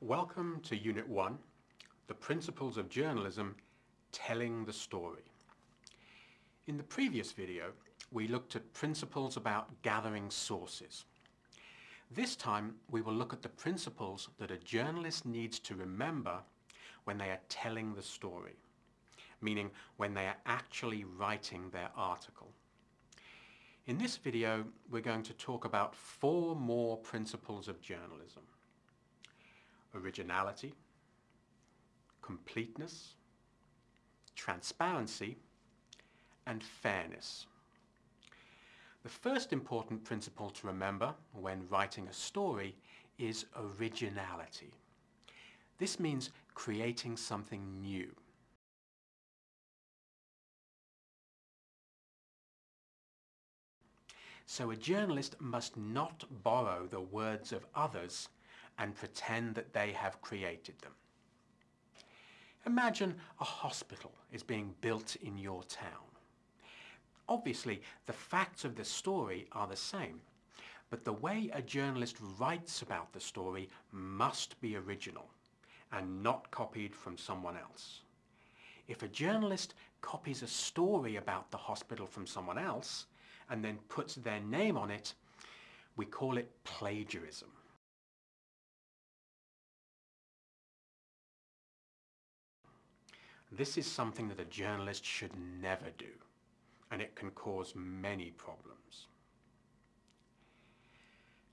Welcome to Unit 1, The Principles of Journalism, Telling the Story. In the previous video, we looked at principles about gathering sources. This time, we will look at the principles that a journalist needs to remember when they are telling the story, meaning when they are actually writing their article. In this video, we're going to talk about four more principles of journalism. Originality, completeness, transparency, and fairness. The first important principle to remember when writing a story is originality. This means creating something new. So a journalist must not borrow the words of others and pretend that they have created them. Imagine a hospital is being built in your town. Obviously, the facts of the story are the same, but the way a journalist writes about the story must be original and not copied from someone else. If a journalist copies a story about the hospital from someone else and then puts their name on it, we call it plagiarism. This is something that a journalist should never do and it can cause many problems.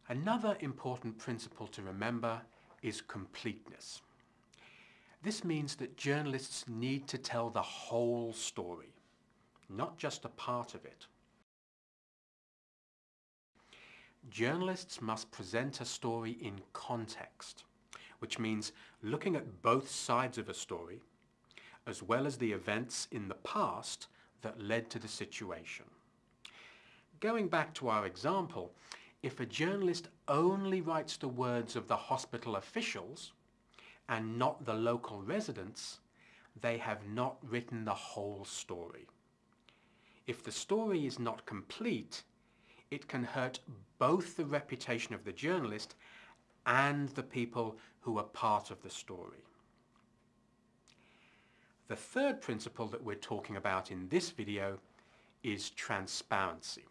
Another important principle to remember is completeness. This means that journalists need to tell the whole story, not just a part of it. Journalists must present a story in context, which means looking at both sides of a story, as well as the events in the past that led to the situation. Going back to our example, if a journalist only writes the words of the hospital officials and not the local residents, they have not written the whole story. If the story is not complete, it can hurt both the reputation of the journalist and the people who are part of the story. The third principle that we're talking about in this video is transparency.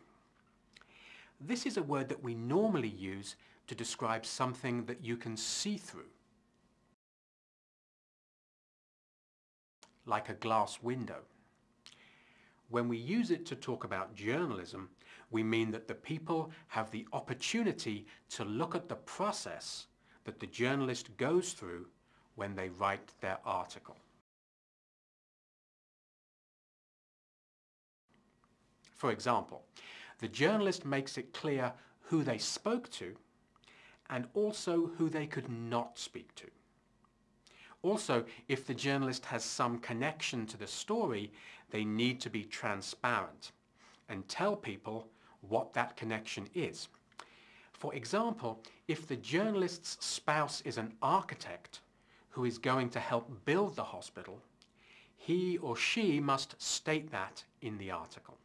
This is a word that we normally use to describe something that you can see through. Like a glass window. When we use it to talk about journalism, we mean that the people have the opportunity to look at the process that the journalist goes through when they write their article. For example, the journalist makes it clear who they spoke to and also who they could not speak to. Also, if the journalist has some connection to the story, they need to be transparent and tell people what that connection is. For example, if the journalist's spouse is an architect who is going to help build the hospital, he or she must state that in the article.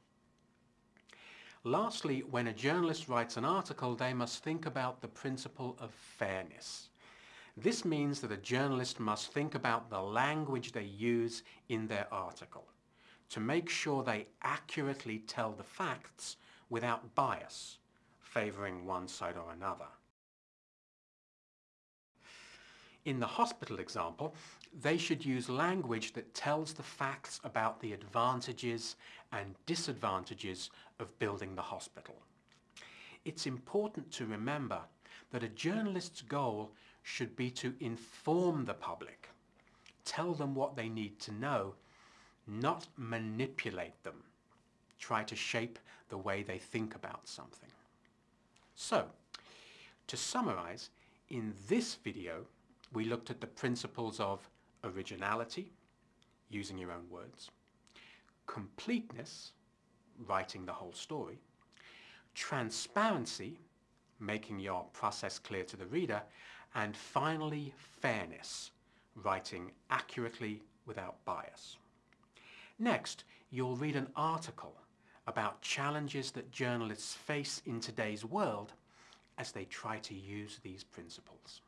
Lastly, when a journalist writes an article, they must think about the principle of fairness. This means that a journalist must think about the language they use in their article to make sure they accurately tell the facts without bias, favoring one side or another. In the hospital example, they should use language that tells the facts about the advantages and disadvantages of building the hospital. It's important to remember that a journalist's goal should be to inform the public, tell them what they need to know, not manipulate them, try to shape the way they think about something. So, to summarize, in this video, we looked at the principles of originality, using your own words, completeness, writing the whole story, transparency, making your process clear to the reader, and finally fairness, writing accurately without bias. Next, you'll read an article about challenges that journalists face in today's world as they try to use these principles.